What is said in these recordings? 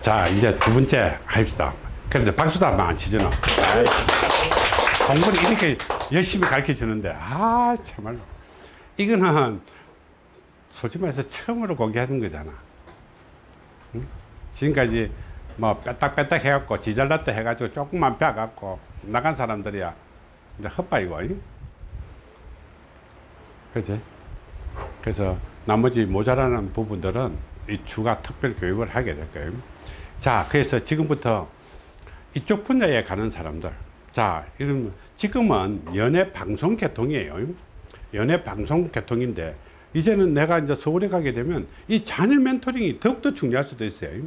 자, 이제 두 번째 합시다. 그런데 박수도 한 번 안 치잖아. 공부를 이렇게 열심히 가르쳐 주는데, 아, 참말로. 이거는 솔직히 말해서 처음으로 공개하는 거잖아. 응? 지금까지 뭐 빼딱빼딱 해갖고 지잘났다 해가지고 조금만 빼갖고 나간 사람들이야. 이제 헛바이고. 잉? 그지? 그래서 나머지 모자라는 부분들은 이 주가 특별 교육을 하게 될 거예요. 자, 그래서 지금부터 이쪽 분야에 가는 사람들. 자, 이런 지금은 연예 방송 계통이에요. 연예 방송 계통인데 이제는 내가 이제 서울에 가게 되면 이 자녀 멘토링이 더욱더 중요할 수도 있어요.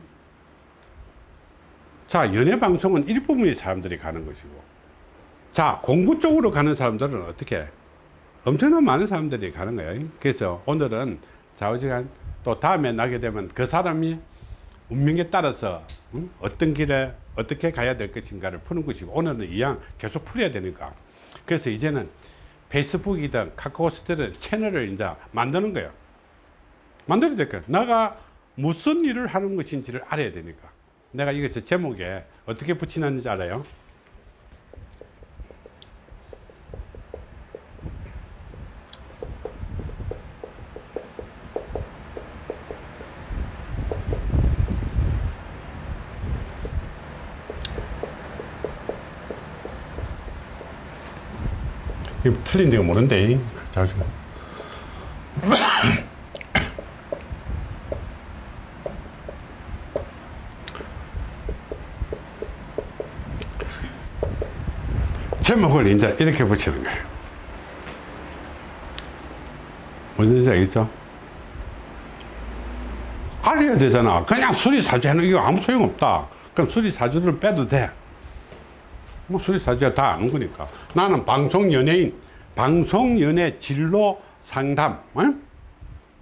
자, 연예 방송은 일부분의 사람들이 가는 것이고 자, 공부 쪽으로 가는 사람들은 어떻게 엄청난 많은 사람들이 가는 거예요. 그래서 오늘은 좌우지간 또 다음에 나게 되면 그 사람이 운명에 따라서 응? 어떤 길에 어떻게 가야 될 것인가를 푸는 것이고 오늘은 이왕 계속 풀어야 되니까 그래서 이제는 페이스북이든 카카오스트든 채널을 이제 만드는 거예요. 만들어야 될 거예요. 내가 무슨 일을 하는 것인지를 알아야 되니까. 내가 이것을 제목에 어떻게 붙이는지 알아요? 틀린 데가 모른데. 자, 지금. 제목을 이제 이렇게 붙이는 거예요. 뭔지 알겠죠? 알아야 되잖아. 그냥 수리사주 하는 게 아무 소용없다. 그럼 수리사주를 빼도 돼. 뭐 수리사주가 다 아는 거니까. 나는 방송 연예인, 방송 연예 진로 상담, 어?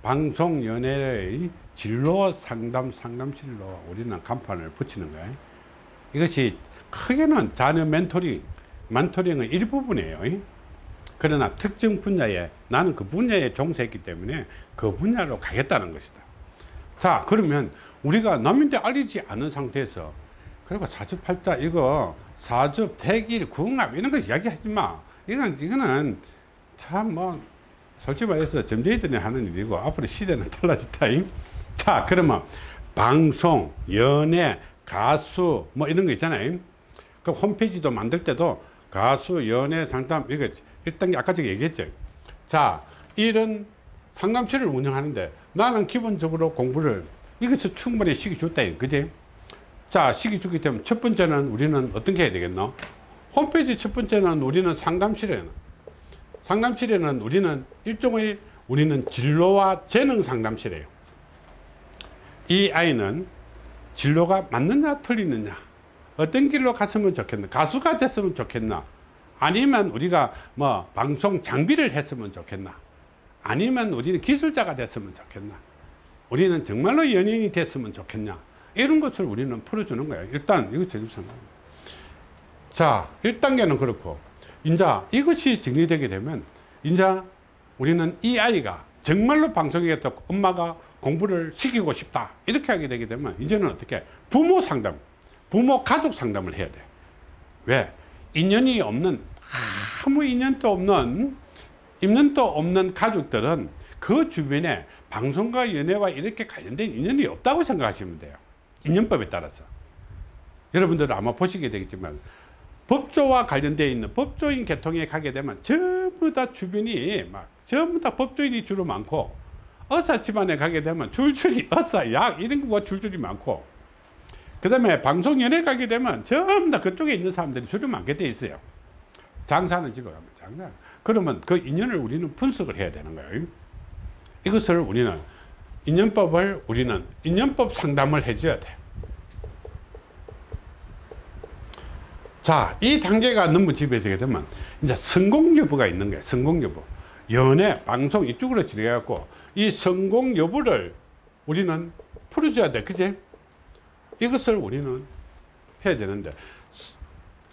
방송 연예의 진로 상담 상담실로 우리는 간판을 붙이는 거예요. 이것이 크게는 자녀 멘토링, 멘토링의 일부분이에요. 그러나 특정 분야에 나는 그 분야에 종사했기 때문에 그 분야로 가겠다는 것이다. 자, 그러면 우리가 남인데 알리지 않은 상태에서 그리고 사주팔자 이거 사주, 대길, 궁합 이런 거 이야기하지 마. 이건 이거는 참 뭐 솔직히 말해서 점쟁이들이 하는 일이고 앞으로 시대는 달라졌다. 자, 그러면 방송, 연예, 가수 뭐 이런 거 있잖아요. 그 홈페이지도 만들 때도 가수, 연예, 상담 이거 일단 아까 제가 얘기했죠. 자, 이런 상담실을 운영하는데 나는 기본적으로 공부를 이것을 충분히 시켜줬다. 그지? 자, 시켜주기 때문에 첫 번째는 우리는 어떤 게 해야 되겠노? 홈페이지 첫 번째는 우리는 상담실에 상담실에는 우리는 일종의 우리는 진로와 재능 상담실이에요. 이 아이는 진로가 맞느냐 틀리느냐 어떤 길로 갔으면 좋겠나 가수가 됐으면 좋겠나 아니면 우리가 뭐 방송 장비를 했으면 좋겠나 아니면 우리는 기술자가 됐으면 좋겠나 우리는 정말로 연예인이 됐으면 좋겠냐 이런 것을 우리는 풀어주는 거예요. 일단 이거 제주상 자 1단계는 그렇고 이제 이것이 정리되게 되면 이제 우리는 이 아이가 정말로 방송이겠다 엄마가 공부를 시키고 싶다 이렇게 하게 되게 되면 이제는 어떻게 부모 상담 부모 가족 상담을 해야 돼. 왜? 인연이 없는 아무 인연도 없는 인연도 없는 가족들은 그 주변에 방송과 연예와 이렇게 관련된 인연이 없다고 생각하시면 돼요. 인연법에 따라서. 여러분들은 아마 보시게 되겠지만 법조와 관련되어 있는 법조인 계통에 가게 되면 전부 다 주변이 막 전부 다 법조인이 주로 많고 의사 집안에 가게 되면 줄줄이 의사 약 이런 거가 줄줄이 많고 그 다음에 방송연예 가게 되면 전부 다 그쪽에 있는 사람들이 줄이 많게 돼 있어요. 장사는 집에 가면 장사. 그러면 그 인연을 우리는 분석을 해야 되는 거예요. 이것을 우리는 인연법을 우리는 인연법 상담을 해줘야 돼 자, 이 단계가 너무 지배되게 되면 이제 성공 여부가 있는 거예요. 성공 여부. 연애, 방송 이쪽으로 진행해갖고 이 성공 여부를 우리는 풀어줘야 돼. 그지? 이것을 우리는 해야 되는데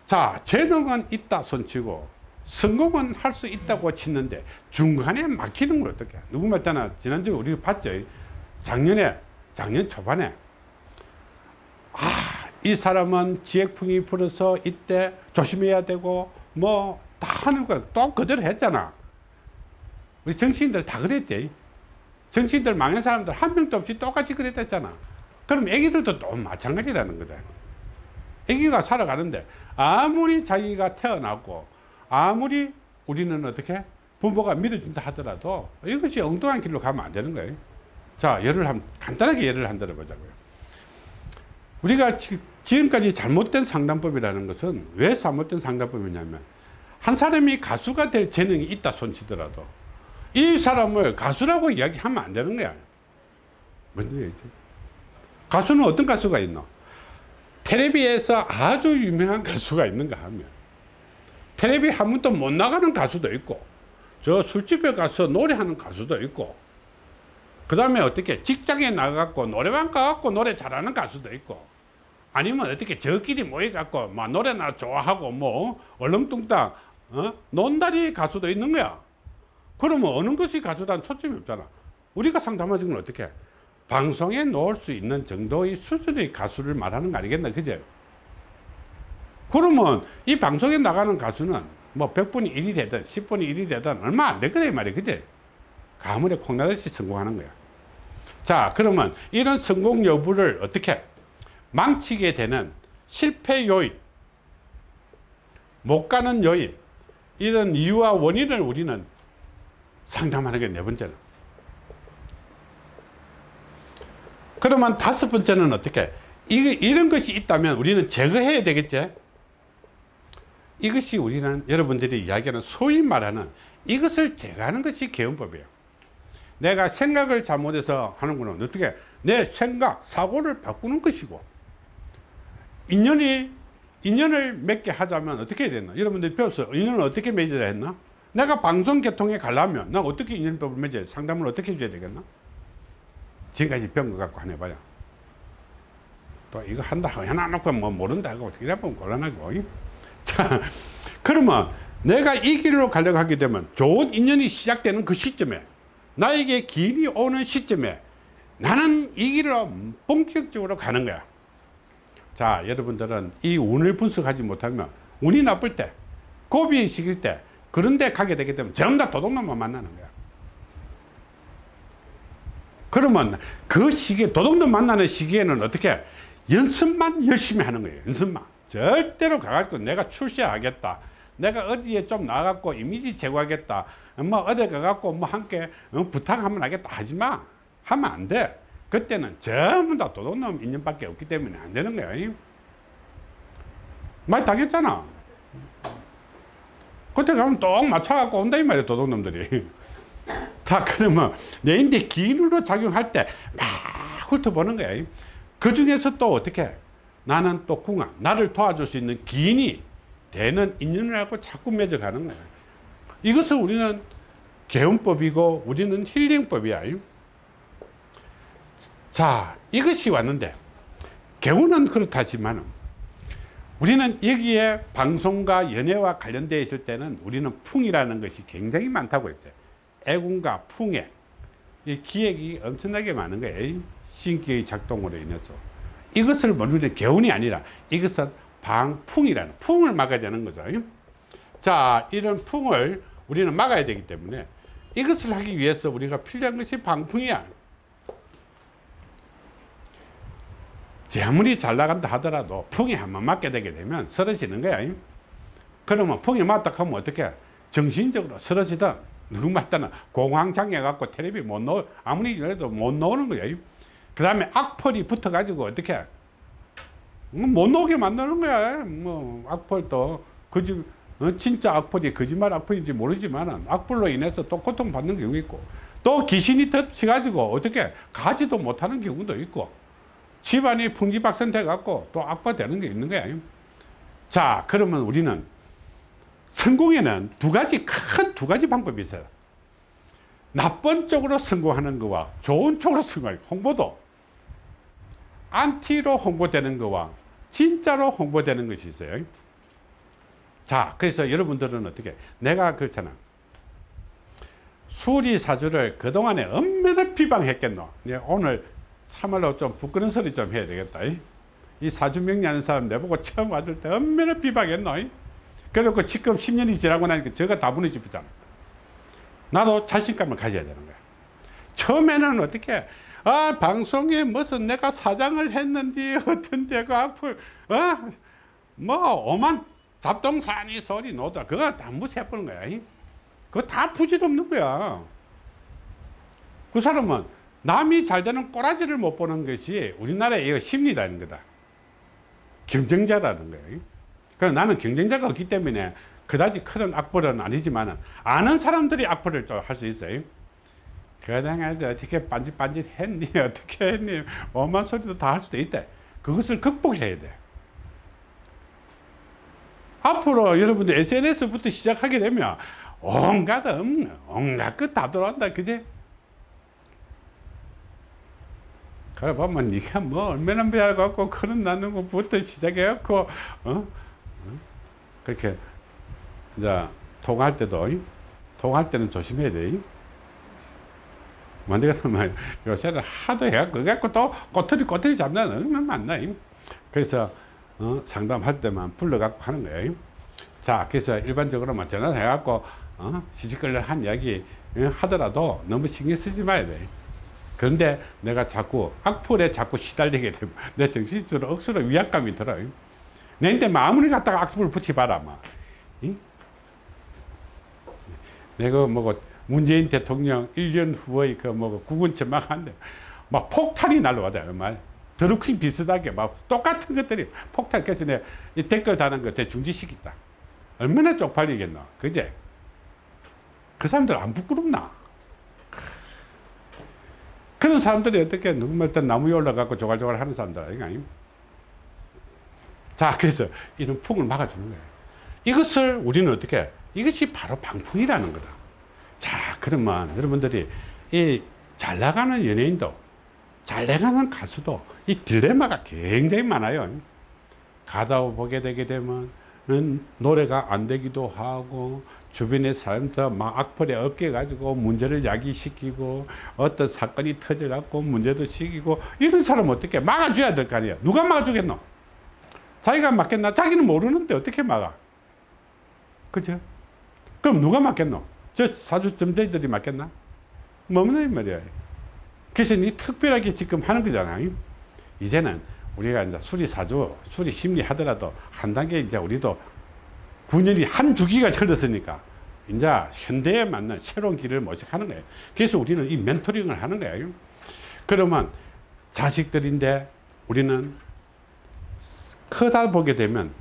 자, 재능은 있다 손치고 성공은 할 수 있다고 치는데 중간에 막히는 걸 어떻게 누구 말따나 지난주에 우리가 봤죠. 작년에, 작년 초반에 이 사람은 지액풍이 불어서 이때 조심해야 되고 뭐 다 하는 거또 그대로 했잖아. 우리 정치인들 다 그랬지. 정치인들 망한 사람들 한 명도 없이 똑같이 그랬댔잖아. 그럼 애기들도 또 마찬가지라는 거다. 애기가 살아가는데 아무리 자기가 태어나고 아무리 우리는 어떻게 부모가 밀어준다 하더라도 이것이 엉뚱한 길로 가면 안 되는 거예요. 자 예를 한 간단하게 예를 한 들어보자고요 우리가 지- 지금까지 잘못된 상담법이라는 것은 왜 잘못된 상담법이냐면 한 사람이 가수가 될 재능이 있다 손치더라도 이 사람을 가수라고 이야기하면 안 되는 거야. 뭔 얘기지? 가수는 어떤 가수가 있노? 텔레비에서 아주 유명한 가수가 있는가 하면 텔레비 한 번도 못 나가는 가수도 있고 저 술집에 가서 노래하는 가수도 있고 그 다음에 어떻게 직장에 나가갖고 노래방 가갖고 노래 잘하는 가수도 있고 아니면 어떻게 저끼리 모여갖고 막 노래나 좋아하고 뭐 얼렁뚱땅 어? 논다리 가수도 있는 거야. 그러면 어느 것이 가수란 초점이 없잖아. 우리가 상담하는 건 어떻게 방송에 놓을 수 있는 정도의 수준의 가수를 말하는 거 아니겠나 그제? 그러면 이 방송에 나가는 가수는 뭐 100분이 1이 되든 10분이 1이 되든 얼마 안 되거든 이 말이야 그제? 가물에 콩나듯이 성공하는 거야 자 그러면 이런 성공 여부를 어떻게 망치게 되는 실패 요인 못 가는 요인 이런 이유와 원인을 우리는 상담하는 게 네 번째는. 그러면 다섯 번째는 어떻게? 이, 이런 것이 있다면 우리는 제거해야 되겠지? 이것이 우리는 여러분들이 이야기하는 소위 말하는 이것을 제거하는 것이 개헌법이에요 내가 생각을 잘못해서 하는 거는 어떻게? 내 생각 사고를 바꾸는 것이고. 인연이 인연을 맺게 하자면 어떻게 해야 되나? 여러분들이 배웠어요 인연을 어떻게 맺어야 했나? 내가 방송 개통에 가려면 나 어떻게 인연법을 맺어야 돼? 상담을 어떻게 해줘야 되겠나? 지금까지 배운 거 갖고 하나 해봐요. 또 이거 한다. 하고 해놔놓고 뭐 모른다 하고 이래 보면 곤란하고. 자 그러면 내가 이 길로 가려고 하게 되면 좋은 인연이 시작되는 그 시점에 나에게 길이 오는 시점에 나는 이 길로 본격적으로 가는 거야. 자 여러분들은 이 운을 분석하지 못하면 운이 나쁠 때 고비의 시기일 때 그런 데 가게 되기 때문에 전부 다 도둑놈만 만나는 거야. 그러면 그 시기에 도둑놈 만나는 시기에는 어떻게 연습만 열심히 하는 거예요 연습만. 절대로 가가지고 내가 출세하겠다. 내가 어디에 좀 나가갖고 이미지 제거하겠다 뭐 어디 가갖고 뭐 함께 어, 부탁하면 하겠다 하지마. 하면 안 돼. 그때는 전부 다 도둑놈 인연밖에 없기 때문에 안 되는 거야. 많이 당했잖아. 그때 가면 똥 맞춰갖고 온다 이 말이야 도둑놈들이. 자 그러면 내인데 기인으로 작용할 때 막 훑어보는 거야. 그 중에서 또 어떻게? 나는 또 궁합 나를 도와줄 수 있는 기인이 되는 인연을 하고 자꾸 맺어가는 거야 이것을 우리는 개운법이고 우리는 힐링법이야 자 이것이 왔는데 개운은 그렇다지만 우리는 여기에 방송과 연애와 관련되어 있을 때는 우리는 풍이라는 것이 굉장히 많다고 했죠. 애군과 풍에 이 기획이 엄청나게 많은 거예요. 신기의 작동으로 인해서. 이것을 모르는 개운이 아니라 이것은 방풍이라는 풍을 막아야 되는 거죠 자 이런 풍을 우리는 막아야 되기 때문에 이것을 하기 위해서 우리가 필요한 것이 방풍이야. 제 아무리 잘 나간다 하더라도 풍이 한번 맞게 되게 되면 쓰러지는 거야. 그러면 풍이 맞다 하면 어떻게 정신적으로 쓰러지든 누구 말따나? 공황장애 갖고 텔레비 못 넣어 아무리 그래도 못 나오는 거야. 그 다음에 악펄이 붙어 가지고 어떻게? 못 나오게 만드는 거야. 뭐 악펄도. 그지 어, 진짜 악펄이 거짓말 악펄인지 모르지만 악펄로 인해서 또 고통받는 경우 있고 또 귀신이 덮쳐 가지고 어떻게 가지도 못하는 경우도 있고 집안이 풍지박산 돼 갖고 또 악화 되는 게 있는 거야. 자 그러면 우리는 성공에는 두 가지 큰 두 가지 방법이 있어요. 나쁜 쪽으로 성공하는 거와 좋은 쪽으로 성공하는 홍보도. 안티로 홍보되는 거와 진짜로 홍보되는 것이 있어요 자 그래서 여러분들은 어떻게? 내가 그렇잖아. 수리사주를 그동안에 얼마나 비방했겠노? 오늘 참말로 좀 부끄러운 소리 좀 해야 되겠다. 이 사주명리하는 사람 내보고 처음 왔을 때 얼마나 비박했노? 그래놓고 지금 10년이 지나고 나니까 저가 다 무너지잖아. 나도 자신감을 가져야 되는 거야. 처음에는 어떻게? 아 방송에 무슨 내가 사장을 했는데 어떤 데가 앞을 어 뭐 오만 잡동사니 소리 노다. 그거 다 무시해버는 거야 이? 그거 다 부질없는 거야. 그 사람은 남이 잘 되는 꼬라지를 못 보는 것이 우리나라의 심리라는 거다. 경쟁자라는 거예요 그래서 나는 경쟁자가 없기 때문에 그다지 큰 악벌은 아니지만 아는 사람들이 악벌을 좀 할 수 있어요 그당에 어떻게 빤짓빤짓 했니? 어떻게 했니? 오만 소리도 다 할 수도 있다. 그것을 극복해야 돼 앞으로 여러분들 SNS부터 시작하게 되면 온갖 없는 온갖 것다 들어온다 그제 그래 보면 니가 뭐 얼마나 배워갖고 그런 나는 것부터 시작해갖고 어? 어? 그렇게 이제 통할 때도 통할 때는 조심해야 돼 만들가 면 요새는 하도 해갖고 그래갖고 또 꼬투리 꼬투리 잡는 얼마나 많나 그래서 어? 상담할 때만 불러갖고 하는 거예요 자 그래서 일반적으로만 전화 해갖고 어? 시집걸려 한 이야기 어? 하더라도 너무 신경 쓰지 말아야 돼 그런데 내가 자꾸 악플에 자꾸 시달리게 되면 내 정신적으로 억수로 위압감이 들어요. 내인데 아무리 갖다가 악플을 붙여봐라. 막. 응? 내가 뭐 문재인 대통령 1년 후의 그뭐 구군처 막 한데 막 폭탄이 날라와요. 말 드루킹 비슷하게 막 똑같은 것들이 폭탄 그래서 내가 이 댓글 다는 거 대중지시켰다. 얼마나 쪽팔리겠노. 그제? 그 사람들 안 부끄럽나? 그런 사람들이 어떻게 누구말 때 나무에 올라가고 조갈조갈 하는 사람들 아닌가? 자, 그래서 이런 풍을 막아주는 거예요. 이것을 우리는 어떻게, 이것이 바로 방풍이라는 거다. 자, 그러면 여러분들이 이 잘 나가는 연예인도, 잘 나가는 가수도 이 딜레마가 굉장히 많아요. 가다 보게 되게 되면 노래가 안 되기도 하고 주변의 사람들 막 악플에 어깨 가지고 문제를 야기시키고 어떤 사건이 터져 갖고 문제도 시키고 이런 사람 어떻게 막아줘야 될 거 아니야 누가 막아주겠노? 자기가 막겠나? 자기는 모르는데 어떻게 막아? 그죠? 그럼 누가 막겠노? 저 사주 점쟁이들이 막겠나? 뭐는 말이야 그래서 이 특별하게 지금 하는 거잖아요 이제는 우리가 이제 수리 사주 수리 심리 하더라도 한 단계 이제 우리도 9년이 한 주기가 흘렀으니까 이제 현대에 맞는 새로운 길을 모색하는 거예요. 그래서 우리는 이 멘토링을 하는 거예요. 그러면 자식들인데 우리는 크다 보게 되면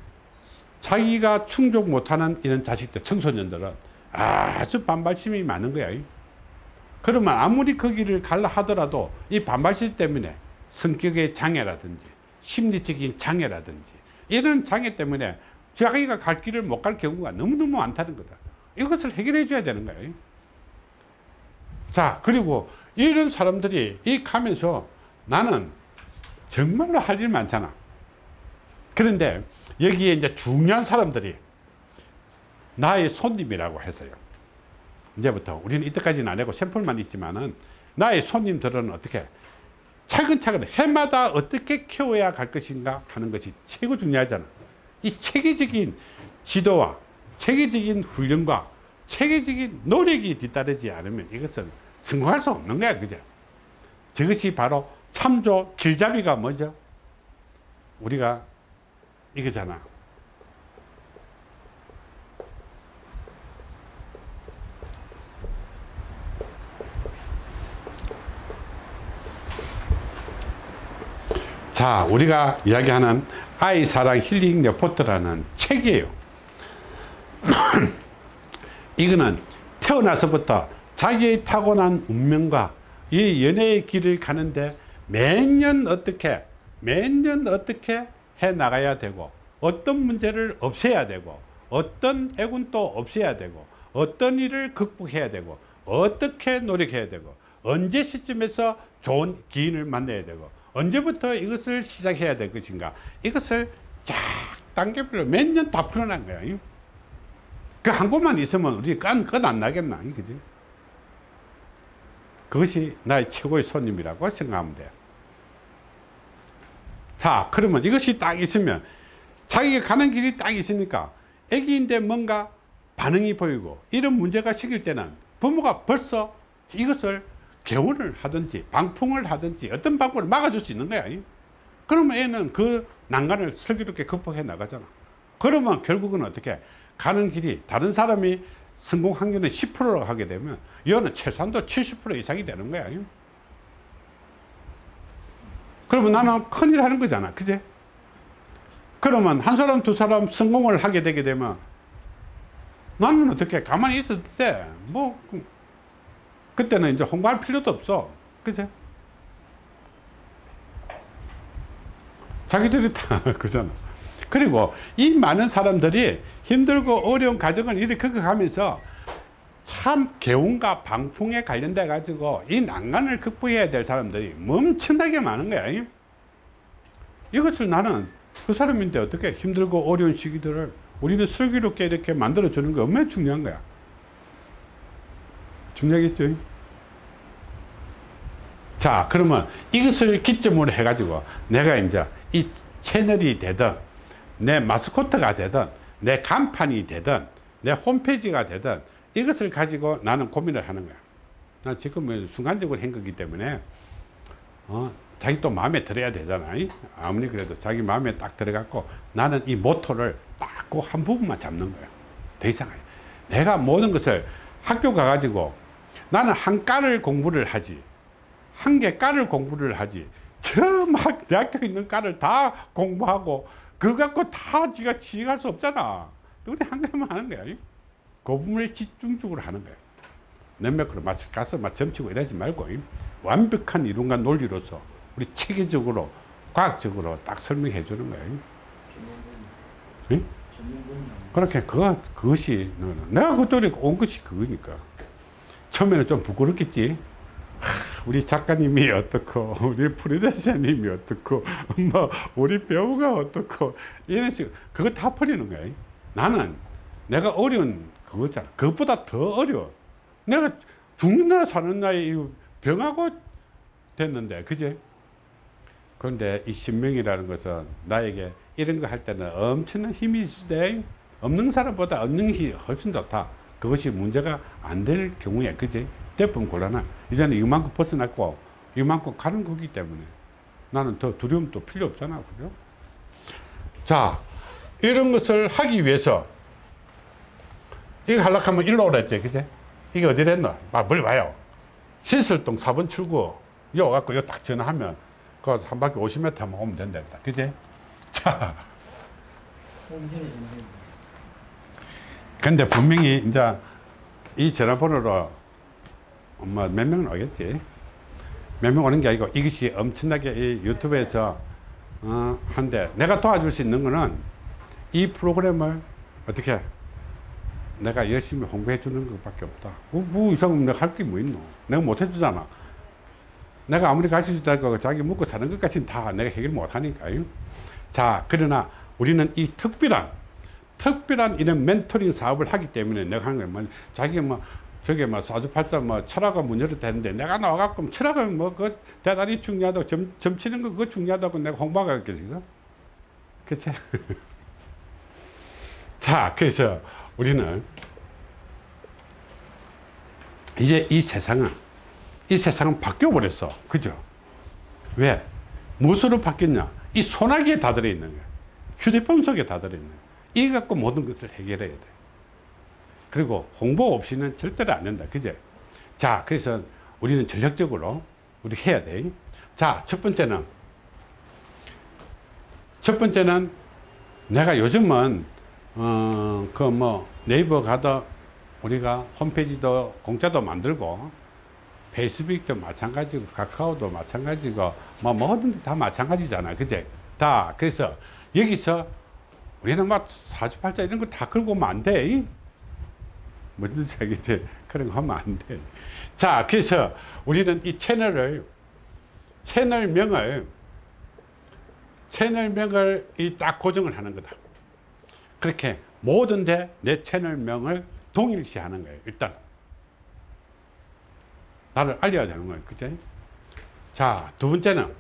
자기가 충족 못하는 이런 자식들, 청소년들은 아주 반발심이 많은 거예요. 그러면 아무리 그 길을 갈라 하더라도 이 반발심 때문에 성격의 장애라든지 심리적인 장애라든지 이런 장애 때문에 자기가 갈 길을 못 갈 경우가 너무너무 많다는 거다. 이것을 해결해 줘야 되는 거예요. 자, 그리고 이런 사람들이 이 가면서 나는 정말로 할 일 많잖아. 그런데 여기에 이제 중요한 사람들이 나의 손님이라고 했어요. 이제부터 우리는 이때까지는 안 하고 샘플만 있지만은 나의 손님들은 어떻게 차근차근 해마다 어떻게 키워야 갈 것인가 하는 것이 최고 중요하잖아. 이 체계적인 지도와 체계적인 훈련과 체계적인 노력이 뒤따르지 않으면 이것은 성공할 수 없는 거야 그죠? 저것이 바로 참조 길잡이가 뭐죠? 우리가 이거잖아 자 우리가 이야기하는 아이 사랑 힐링 레포트라는 책이에요. 이거는 태어나서부터 자기의 타고난 운명과 이 연애의 길을 가는데 매년 어떻게 매년 어떻게 해 나가야 되고 어떤 문제를 없애야 되고 어떤 애군도 없애야 되고 어떤 일을 극복해야 되고 어떻게 노력해야 되고 언제 시점에서 좋은 기인을 만나야 되고 언제부터 이것을 시작해야 될 것인가? 이것을 쫙 단계별로 몇 년 다 풀어난 거예요 그한 곳만 있으면 우리 끝안 나겠나 그지? 그것이 나의 최고의 손님이라고 생각하면 돼. 자, 그러면 이것이 딱 있으면 자기가 가는 길이 딱 있으니까 애기인데 뭔가 반응이 보이고 이런 문제가 생길 때는 부모가 벌써 이것을 개원을 하든지 방풍을 하든지 어떤 방법을 막아줄 수 있는 거야. 그러면 애는 그 난간을 슬기롭게 극복해 나가잖아. 그러면 결국은 어떻게 가는 길이 다른 사람이 성공 확률은 10%로 하게 되면 얘는 최소한도 70% 이상이 되는 거야. 그러면 나는 큰일 하는 거잖아. 그제? 그러면 한 사람, 두 사람 성공을 하게 되게 되면 나는 어떻게 가만히 있을 때, 뭐, 그때는 이제 홍보할 필요도 없어. 그제? 자기들이 다 그잖아. 그리고 이 많은 사람들이 힘들고 어려운 과정을 이렇게 겪어가면서 참 개운과 방풍에 관련돼 가지고 이 난간을 극복해야 될 사람들이 엄청나게 많은 거야. 이것을 나는 그 사람인데 어떻게 힘들고 어려운 시기들을 우리는 슬기롭게 이렇게 만들어 주는 게 얼마나 중요한 거야. 중요하겠죠? 자, 그러면 이것을 기점으로 해가지고 내가 이제 이 채널이 되든 내 마스코트가 되든 내 간판이 되든 내 홈페이지가 되든 이것을 가지고 나는 고민을 하는 거야. 나 지금 뭐 순간적으로 한 거기 때문에 어, 자기 또 마음에 들어야 되잖아. 아무리 그래도 자기 마음에 딱 들어갔고 나는 이 모토를 딱그한 부분만 잡는 거야. 더 이상. 내가 모든 것을 학교 가가지고 나는 한 과를 공부를 하지. 한 개 과를 공부를 하지. 저 막 대학교 있는 과를 다 공부하고 그거 갖고 다 지가 지휘할 수 없잖아. 우리 한 개만 하는 거야. 그 부분을 집중적으로 하는 거야. 몇몇으로 가서 막 점치고 이러지 말고 완벽한 이론과 논리로서 우리 체계적으로 과학적으로 딱 설명해 주는 거야. 응? 그렇게 그거 그것이 내가 그때 온 것이 그거니까 처음에는 좀 부끄럽겠지. 우리 작가님이 어떻고 우리 프리대사님이 어떻고 뭐 우리 배우가 어떻고 이런 식 그거 다 버리는 거야. 나는 내가 어려운 그거잖아. 그것보다 더 어려워. 내가 죽는 나 사는 나이 병하고 됐는데 그제? 그런데 이 신명이라는 것은 나에게 이런 거 할 때는 엄청난 힘이 있을 없는 사람보다 없는 힘이 훨씬 좋다. 그것이 문제가 안 될 경우에 그제? 대부분 곤란하. 이제는 이만큼 벗어났고 이만큼 가는 거기 때문에 나는 더 두려움도 필요 없잖아. 그죠? 자, 이런 것을 하기 위해서 이거 하려고 하면 일로 오라 했지. 그제? 이게 어디 됐노? 아, 멀리 와요. 신설동 4번 출구 요 갖고 요 딱 전화하면 그 한 바퀴 50m 하면 오면 된다. 그제? 자. 근데 분명히 이제 이 전화번호로 뭐 몇 명은 오겠지. 몇 명 오는 게 아니고 이것이 엄청나게 이 유튜브에서 어, 한데 내가 도와줄 수 있는 거는 이 프로그램을 어떻게 내가 열심히 홍보해 주는 것밖에 없다. 뭐, 뭐 이상 내가 할 게 뭐 있노? 내가 못 해주잖아. 내가 아무리 가르쳐 주다고 자기 먹고 사는 것까지는 다 내가 해결 못 하니까요. 자, 그러나 우리는 이 특별한, 특별한 이런 멘토링 사업을 하기 때문에 내가 하는 거야. 뭐, 자기 뭐, 저게 뭐, 사주팔자 뭐, 철학가 문 열었다는데 내가 나와갖고 철학은 뭐, 그 대단히 중요하다고, 점, 점 치는 거 그거 중요하다고 내가 홍보하겠 겠어? 그치? 자, 그래서 우리는 이제 이 세상은 이 세상은 바뀌어 버렸어 그죠 왜 무엇으로 바뀌었냐 이 소나기에 다 들어있는 거야 휴대폰 속에 다 들어있는 거야 이거 갖고 모든 것을 해결해야 돼. 그리고 홍보 없이는 절대로 안 된다. 그제? 자 그래서 우리는 전략적으로 우리 해야 돼 자 첫 번째는 첫 번째는 내가 요즘은 어, 그 뭐 네이버 가도 우리가 홈페이지도 공짜도 만들고 페이스북도 마찬가지고 카카오도 마찬가지고 뭐 뭐든지 다 마찬가지잖아. 그제? 다. 그래서 여기서 우리는 막 사주팔자 이런 거다 걸고 오면 안돼 뭐든지 이제 그런 거 하면 안 돼 자 그래서 우리는 이 채널을 채널명을 채널명을 이 딱 고정을 하는 거다 그렇게 모든데 내 채널명을 동일시 하는 거예요. 일단. 나를 알려야 되는 거예요. 그죠? 자, 두 번째는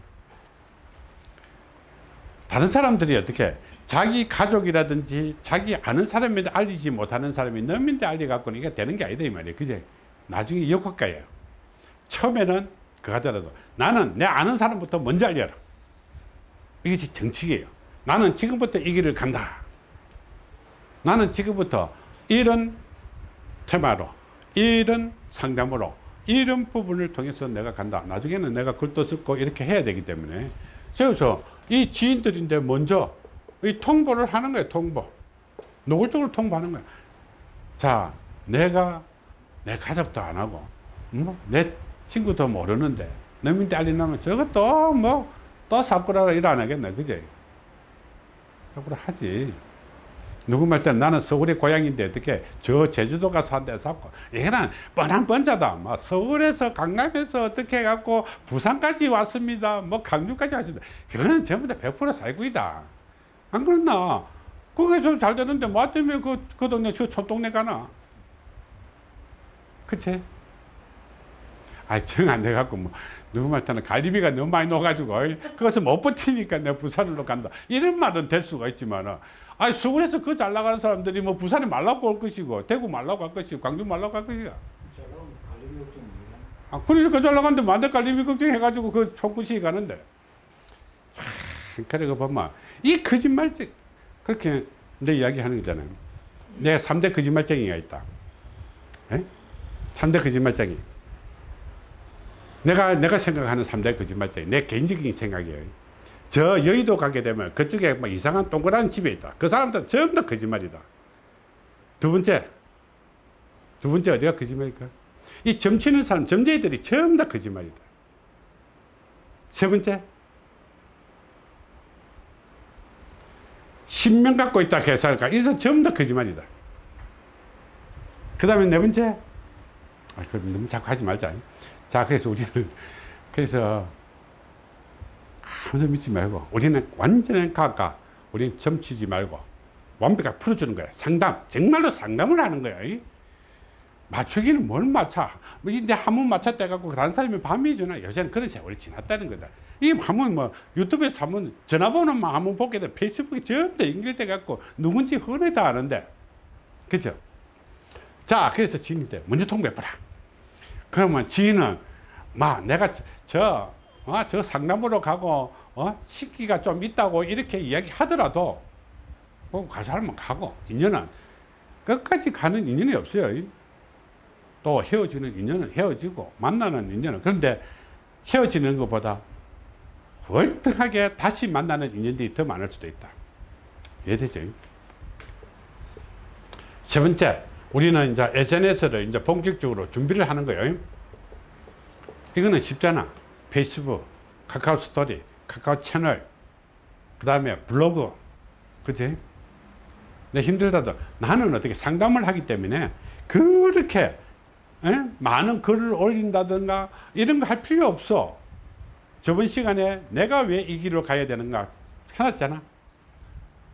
다른 사람들이 어떻게 자기 가족이라든지 자기 아는 사람인데 알리지 못하는 사람이 넘인데 알려갖고는 이게 되는 게 아니다 이 말이에요. 그제? 나중에 역효과예요. 처음에는 그 하더라도 나는 내 아는 사람부터 먼저 알려라. 이것이 정치예요. 나는 지금부터 이 길을 간다. 나는 지금부터 이런 테마로 이런 상담으로 이런 부분을 통해서 내가 간다. 나중에는 내가 글도 쓰고 이렇게 해야 되기 때문에. 그래서 이 지인들인데 먼저 이 통보를 하는 거예요 통보. 노골적으로 통보하는 거예요 자 내가 내 가족도 안 하고 뭐, 내 친구도 모르는데 너민데 알리나면 저것도 뭐 또 사쿠라라 일 안 하겠네 그제? 사쿠라 하지. 누구 말 때는 나는 서울의 고향인데 어떻게 저 제주도 가서 한대 샀고 이거는 뻔한 번자다. 뭐 서울에서 강남에서 어떻게 해갖고 부산까지 왔습니다. 뭐 강주까지 왔습니다. 그거는 전부 다 100% 사기꾼이다 안 그렇나? 거기서 잘 되는데 뭐 때문에 그, 그 동네 저 촌동네 가나? 그치? 아이 정안 돼갖고 뭐 누구 말 때는 갈비가 너무 많이 넣어가지고 그것을 못 버티니까 내가 부산으로 간다. 이런 말은 될 수가 있지만은 아니 서울에서 그 잘 나가는 사람들이 뭐 부산에 말라고 올 것이고 대구 말라고 갈 것이고 광주 말라고 갈 것이야. 아, 그러니까 잘 나가는데 만대 갈비비 걱정해가지고 그 총구시 가는데. 참 그래 그 보면 이 거짓말쟁 그렇게 내 이야기 하는 거잖아요. 내가 3대 거짓말쟁이가 있다. 에? 3대 거짓말쟁이. 내가 내가 생각하는 3대 거짓말쟁이 내 개인적인 생각이에요. 저 여의도 가게 되면 그쪽에 막 이상한 동그란 집에 있다. 그 사람들은 전부 다 거짓말이다. 두 번째 두 번째 어디가 거짓말일까? 이 점치는 사람 점쟁이들이 전부 다 거짓말이다. 세 번째 신명 갖고 있다 회사를까 이서 전부 다 거짓말이다. 그 다음에 네 번째 아, 그 너무 자꾸 하지 말자. 자 그래서 우리는 그래서 아무도 믿지 말고 우리는 완전한 가까 우리는 점치지 말고 완벽하게 풀어주는 거야. 상담 정말로 상담을 하는 거야 이? 맞추기는 뭘 맞춰? 뭐내 한번 맞췄다 해갖고 다른 사람이 밤이 주나 요새는 그런 세월이 지났다는 거다. 이 한번 뭐 유튜브에서 한번 전화번호만 한번 보게 돼. 페이스북에 전부 다 연결돼 갖고 누군지 흔히 다 아는데. 그죠? 자 그래서 지인인데 먼저 통보해봐라. 그러면 지인은 막 내가 저, 어, 저 상담으로 가고 어? 식기가 좀 있다고 이렇게 이야기 하더라도 뭐 가서 하면 가고 인연은. 끝까지 가는 인연이 없어요 또 헤어지는 인연은 헤어지고 만나는 인연은 그런데 헤어지는 것보다 월등하게 다시 만나는 인연들이 더 많을 수도 있다. 이해되죠? 세 번째 우리는 이제 SNS를 이제 본격적으로 준비를 하는 거예요. 이거는 쉽잖아. 페이스북 카카오 스토리 카카오 채널 그 다음에 블로그. 내 힘들다도 나는 어떻게 상담을 하기 때문에 그렇게 에? 많은 글을 올린다든가 이런 거 할 필요 없어. 저번 시간에 내가 왜 이 길로 가야 되는가 해놨잖아.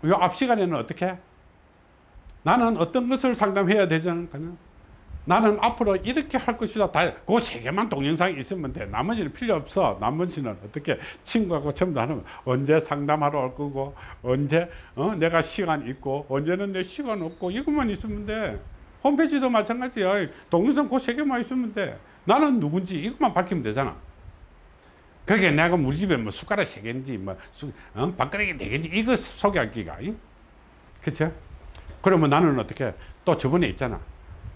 요 앞 시간에는 어떻게? 나는 어떤 것을 상담해야 되잖아 나는 앞으로 이렇게 할 것이다. 다그 세 개만 동영상이 있으면 돼. 나머지는 필요 없어. 나머지는 어떻게? 친구하고 전부 다 하는 언제 상담하러 올 거고 언제 어? 내가 시간 있고 언제는 내 시간 없고 이것만 있으면 돼 홈페이지도 마찬가지야 동영상 그세 개만 있으면 돼. 나는 누군지 이것만 밝히면 되잖아. 그게 내가 우리 집에 뭐 숟가락 세 개인지 뭐 수, 어? 밥그릇이 네 개인지 이거 소개할 기가 그쵸? 그러면 나는 어떻게 또 저번에 있잖아.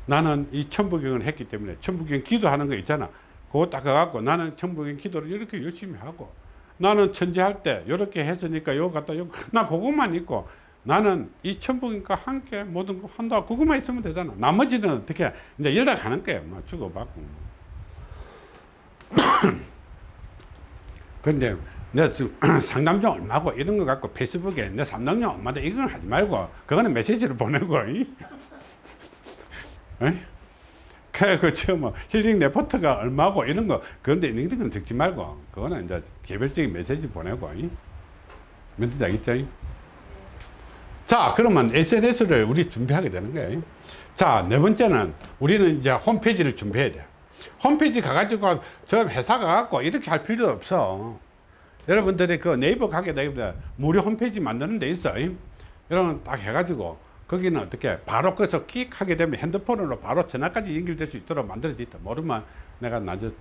나는 이 천부경을 했기 때문에 천부경 기도하는 거 있잖아. 그거 딱 가갖고 나는 천부경 기도를 이렇게 열심히 하고 나는 천지할 때 이렇게 했으니까 요거 갖다 요거 나 그것만 있고 나는 이 천부경과 함께 모든 거 한다. 그것만 있으면 되잖아. 나머지는 어떻게 이제 연락하는 거야. 뭐 주고받고 근데 내가 지금 상담료 얼마고 이런 거 갖고 페이스북에 내 상담료 얼마다 이건 하지 말고 그거는 메시지를 보내고 그, 저, 뭐, 힐링 레포트가 얼마고 이런 거, 그런데 있는 건 적지 말고, 그거는 이제 개별적인 메시지 보내고, 멘트 알겠죠? 자, 그러면 SNS를 우리 준비하게 되는 거예요. 자, 네 번째는 우리는 이제 홈페이지를 준비해야 돼. 홈페이지 가가지고 저 회사 가갖고 이렇게 할 필요 없어. 여러분들이 그 네이버 가게 되면 무료 홈페이지 만드는 데 있어. 여러분 딱 해가지고 거기는 어떻게 바로 거기서 킥 하게 되면 핸드폰으로 바로 전화까지 연결될 수 있도록 만들어져 있다. 모르면 내가 나저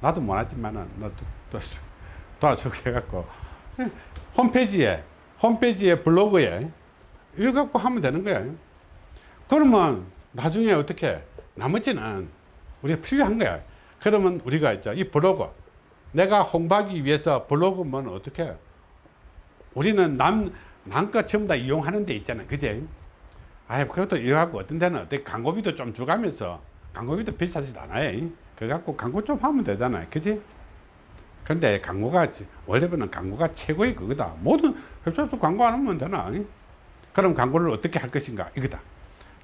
나도 못하지만은 나도 또 도와주게 해갖고 홈페이지에 홈페이지에 블로그에 이거 갖고 하면 되는 거야. 그러면 나중에 어떻게 나머지는 우리가 필요한 거야. 그러면 우리가 있죠. 이 블로그 내가 홍보하기 위해서 블로그면 어떻게 우리는 남, 남거 전부 다 이용하는 데 있잖아. 그제? 아이, 그것도 이용하고 어떤 데는 어떻게 광고비도 좀 주가면서 광고비도 비싸지도 않아요. 그래 갖고 광고 좀 하면 되잖아요. 그지? 근데 광고가, 원래는 광고가 최고의 그거다. 모든 회사에서 광고 안 하면 되나? 그럼 광고를 어떻게 할 것인가? 이거다.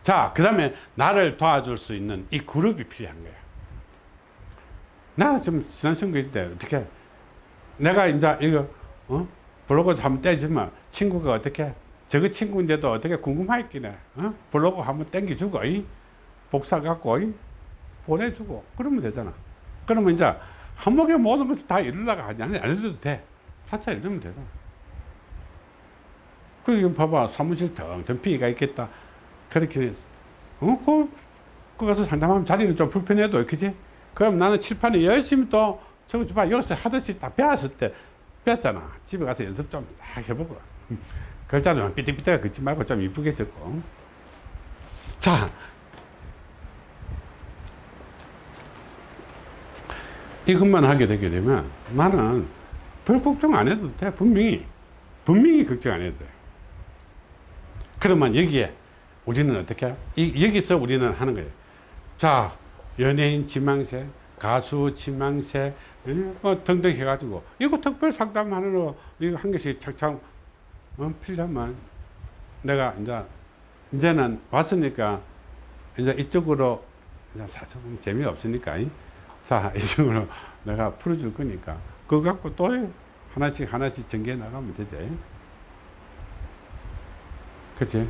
자, 그 다음에 나를 도와줄 수 있는 이 그룹이 필요한 거야. 나 지금 지난 선거일 때 어떻게 내가 이제 이거 어? 블로그 한번 떼주면 친구가 어떻게 저거 친구인데도 어떻게 궁금하겠기네 어? 블로그 한번 땡겨주고 이? 복사 갖고 이? 보내주고 그러면 되잖아 그러면 이제 한목에 모든 것을 다 이루다가 하지 않- 안 해도 돼 차차 이러면 되잖아 그 봐봐. 사무실 텅텅 비가 있겠다. 그렇게 어? 그, 그 가서 상담하면 자리는 좀 불편해도 그지? 그럼 나는 칠판에 열심히 또 저거 봐. 여기서 하듯이 다 배웠을 때 배웠잖아. 집에 가서 연습 좀 딱 해보고. 글자는 삐뚤삐뚤 긋지 말고 좀 이쁘게 적고. 자. 이것만 하게 되게 되면 나는 별 걱정 안 해도 돼. 분명히. 분명히 걱정 안 해도 돼 그러면 여기에 우리는 어떻게 이, 여기서 우리는 하는 거예요. 자 연예인 지망세 가수 지망세 예? 뭐 등등 해가지고. 이거 특별 상담하는 이거 한 개씩 착착 어, 필요하면 내가 이제 이제는 왔으니까 이제 이쪽으로 사실은 재미없으니까 이? 자 이쪽으로 내가 풀어줄 거니까. 그거 갖고 또 하나씩 하나씩 전개해 나가면 되지 그치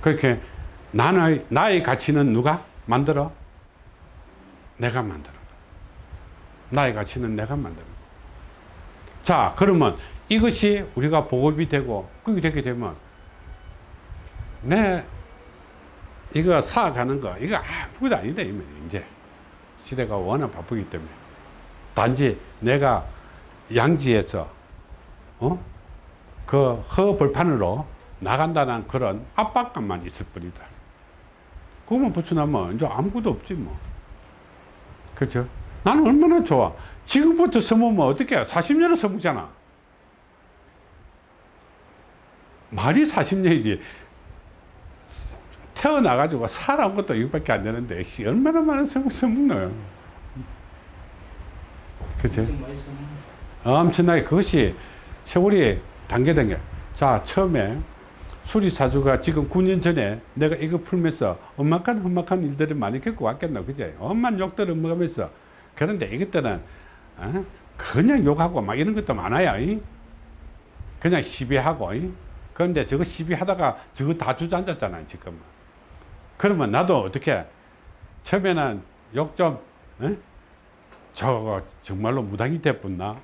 그렇게 나의 나의 가치는 누가 만들어? 내가 만들어. 나의 가치는 내가 만들어. 자 그러면 이것이 우리가 보급이 되고 그게 되게 되면 내 이거 사가는 거 이거 아무것도 아니다 이제. 시대가 워낙 바쁘기 때문에. 단지 내가 양지에서 어? 그 허벌판으로 나간다는 그런 압박감만 있을 뿐이다. 그것만 벗어나면 이제 아무것도 없지 뭐. 그렇죠? 나는 얼마나 좋아. 지금부터 써먹으면 어떻게 40년을 써먹잖아. 말이 40년이지. 태어나가지고 살아온 것도 이거밖에 안 되는데 씨, 얼마나 많은 성을 써먹노요. 그치? 엄청나게 그것이 세월이 단계단계. 자 처음에 수리사주가 지금 9년 전에 내가 이거 풀면서 엄막한 험막한 일들을 많이 겪고 왔겠나 그제 엄만 욕들을 먹으면서 그런데 이것들은 어? 그냥 욕하고 막 이런 것도 많아요 이? 그냥 시비하고 이? 그런데 저거 시비하다가 저거 다 주저앉았잖아요 지금 그러면 나도 어떻게 처음에는 욕좀 어? 저거 정말로 무당이 됐었나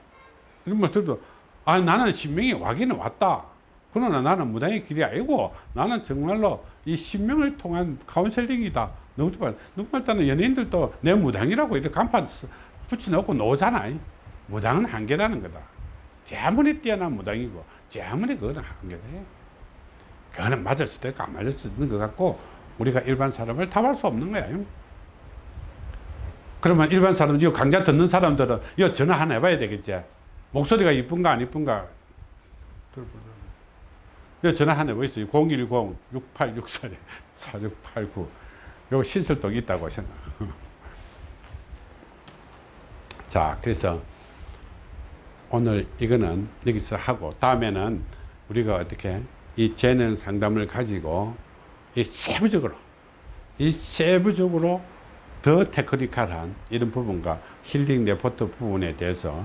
이런 말 들어도 아 나는 신명이 와기는 왔다 그러나 나는 무당의 길이 아니고 나는 정말로 이 신명을 통한 카운셀링이다. 누구 말 누구 말 따는 연예인들도 내 무당이라고 이렇게 간판 붙여놓고 놓잖아 무당은 한계라는 거다. 제 아무리 뛰어난 무당이고 제 아무리 그거는 한계다 그거는 맞을 수도 있고 안 맞을 수도 있는 것 같고 우리가 일반 사람을 탐할 수 없는 거야. 그러면 일반 사람, 이 강좌 듣는 사람들은 이 전화 하나 해봐야 되겠지. 목소리가 이쁜가 안 이쁜가. 이 전화 하나 해보있어요. 010-6864-4689. 요 신설독이 있다고 생각. 자, 그래서 오늘 이거는 여기서 하고 다음에는 우리가 어떻게 이 재능 상담을 가지고 이 세부적으로 이 세부적으로 더 테크니컬한 이런 부분과 힐링 레포트 부분에 대해서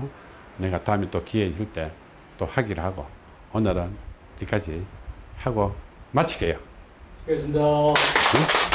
내가 다음에 또 기회 있을 때 또 하기를 하고 오늘은 여기까지 하고 마치게요. 수고했습니다. 응?